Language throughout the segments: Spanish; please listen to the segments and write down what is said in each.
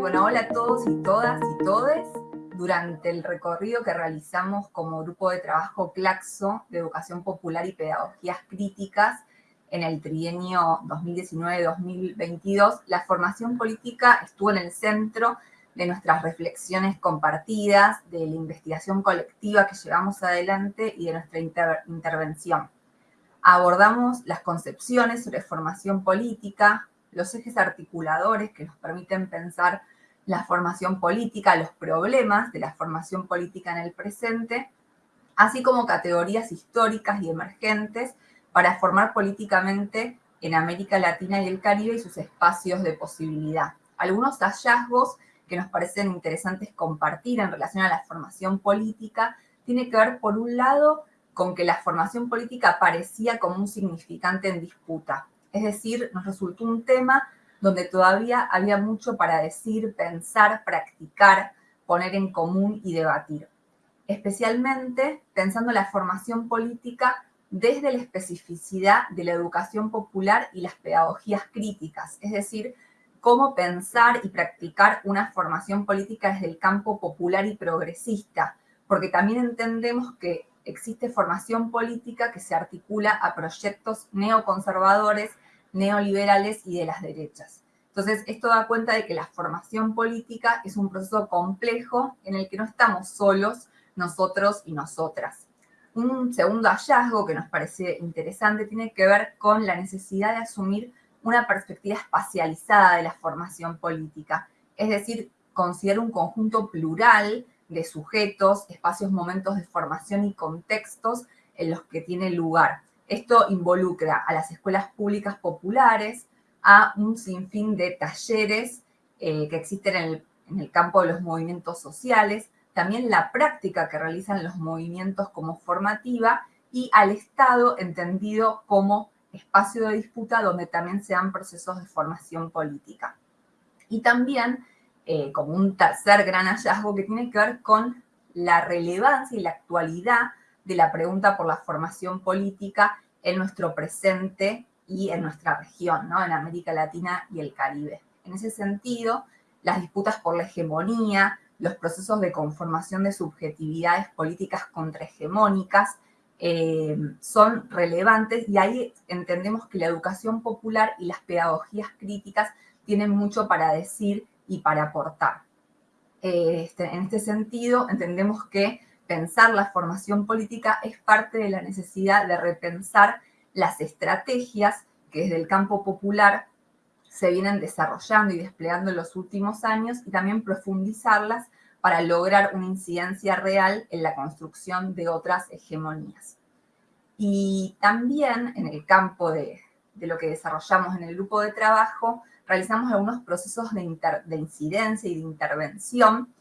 Bueno, hola a todos y todas y todes. Durante el recorrido que realizamos como grupo de trabajo CLACSO de Educación Popular y Pedagogías Críticas en el trienio 2019-2022, la formación política estuvo en el centro de nuestras reflexiones compartidas, de la investigación colectiva que llevamos adelante y de nuestra intervención. Abordamos las concepciones sobre formación política, los ejes articuladores que nos permiten pensar la formación política, los problemas de la formación política en el presente, así como categorías históricas y emergentes para formar políticamente en América Latina y el Caribe y sus espacios de posibilidad. Algunos hallazgos que nos parecen interesantes compartir en relación a la formación política tiene que ver, por un lado, con que la formación política parecía como un significante en disputa. Es decir, nos resultó un tema donde todavía había mucho para decir, pensar, practicar, poner en común y debatir. Especialmente pensando en la formación política desde la especificidad de la educación popular y las pedagogías críticas, es decir, cómo pensar y practicar una formación política desde el campo popular y progresista, porque también entendemos que existe formación política que se articula a proyectos neoconservadores, neoliberales y de las derechas. Entonces, esto da cuenta de que la formación política es un proceso complejo en el que no estamos solos nosotros y nosotras. Un segundo hallazgo que nos parece interesante tiene que ver con la necesidad de asumir una perspectiva espacializada de la formación política, es decir, considerar un conjunto plural de sujetos, espacios, momentos de formación y contextos en los que tiene lugar. Esto involucra a las escuelas públicas populares, a un sinfín de talleres eh, que existen en el, en el campo de los movimientos sociales, también la práctica que realizan los movimientos como formativa y al Estado entendido como espacio de disputa donde también se dan procesos de formación política. Y también eh, como un tercer gran hallazgo que tiene que ver con la relevancia y la actualidad de la pregunta por la formación política en nuestro presente y en nuestra región, ¿no? en América Latina y el Caribe. En ese sentido, las disputas por la hegemonía, los procesos de conformación de subjetividades políticas contrahegemónicas eh, son relevantes y ahí entendemos que la educación popular y las pedagogías críticas tienen mucho para decir y para aportar. Eh, este, en este sentido, entendemos que pensar la formación política es parte de la necesidad de repensar las estrategias que desde el campo popular se vienen desarrollando y desplegando en los últimos años y también profundizarlas para lograr una incidencia real en la construcción de otras hegemonías. Y también en el campo de, lo que desarrollamos en el grupo de trabajo, realizamos algunos procesos de, de incidencia y de intervención.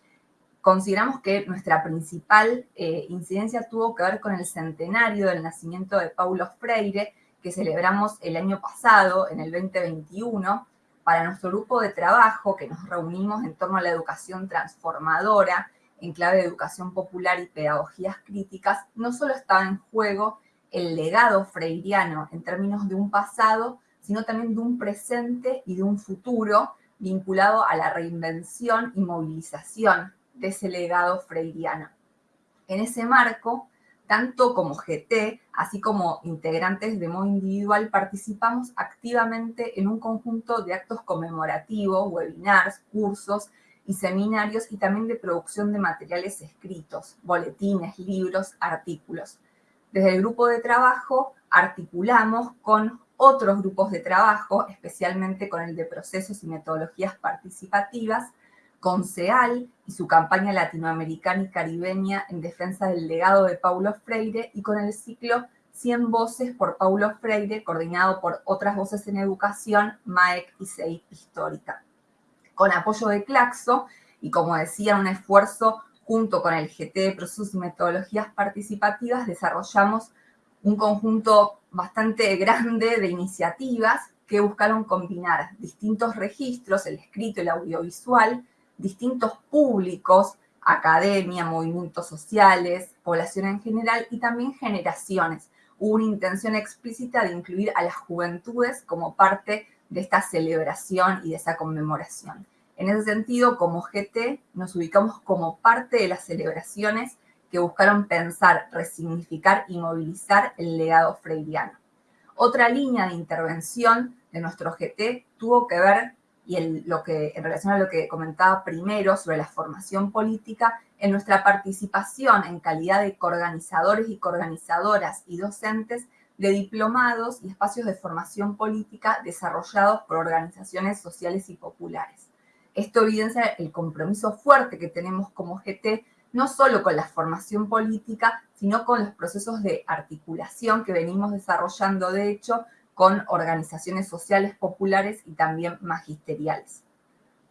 Consideramos que nuestra principal eh, incidencia tuvo que ver con el centenario del nacimiento de Paulo Freire, que celebramos el año pasado, en el 2021, para nuestro grupo de trabajo, que nos reunimos en torno a la educación transformadora, en clave de educación popular y pedagogías críticas, no solo estaba en juego el legado freiriano en términos de un pasado, sino también de un presente y de un futuro vinculado a la reinvención y movilización de ese legado freiriano. En ese marco, tanto como GT, así como integrantes de modo individual, participamos activamente en un conjunto de actos conmemorativos, webinars, cursos y seminarios, y también de producción de materiales escritos, boletines, libros, artículos. Desde el grupo de trabajo articulamos con otros grupos de trabajo, especialmente con el de procesos y metodologías participativas, con CEAL y su campaña latinoamericana y caribeña en defensa del legado de Paulo Freire y con el ciclo 100 voces por Paulo Freire, coordinado por otras voces en educación, MAEC y CEIP Histórica. Con apoyo de Claxo y como decía, un esfuerzo junto con el GT de Procesos y Metodologías Participativas, desarrollamos un conjunto bastante grande de iniciativas que buscaron combinar distintos registros, el escrito, el audiovisual, distintos públicos, academia, movimientos sociales, población en general y también generaciones. Hubo una intención explícita de incluir a las juventudes como parte de esta celebración y de esa conmemoración. En ese sentido, como GT, nos ubicamos como parte de las celebraciones que buscaron pensar, resignificar y movilizar el legado freiriano. Otra línea de intervención de nuestro GT tuvo que ver, y lo que, en relación a lo que comentaba primero sobre la formación política, en nuestra participación en calidad de coorganizadores y coorganizadoras y docentes de diplomados y espacios de formación política desarrollados por organizaciones sociales y populares. Esto evidencia el compromiso fuerte que tenemos como GT, no solo con la formación política, sino con los procesos de articulación que venimos desarrollando, de hecho, con organizaciones sociales populares y también magisteriales.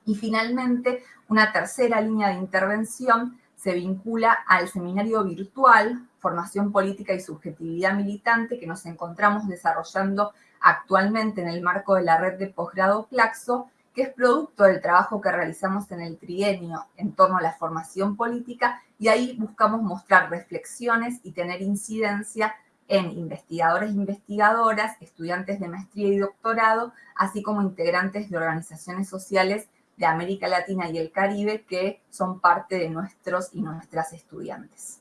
Y finalmente, una tercera línea de intervención se vincula al seminario virtual Formación Política y Subjetividad Militante que nos encontramos desarrollando actualmente en el marco de la red de posgrado Claxo, que es producto del trabajo que realizamos en el trienio en torno a la formación política y ahí buscamos mostrar reflexiones y tener incidencia en investigadores e investigadoras, estudiantes de maestría y doctorado, así como integrantes de organizaciones sociales de América Latina y el Caribe que son parte de nuestros y nuestras estudiantes.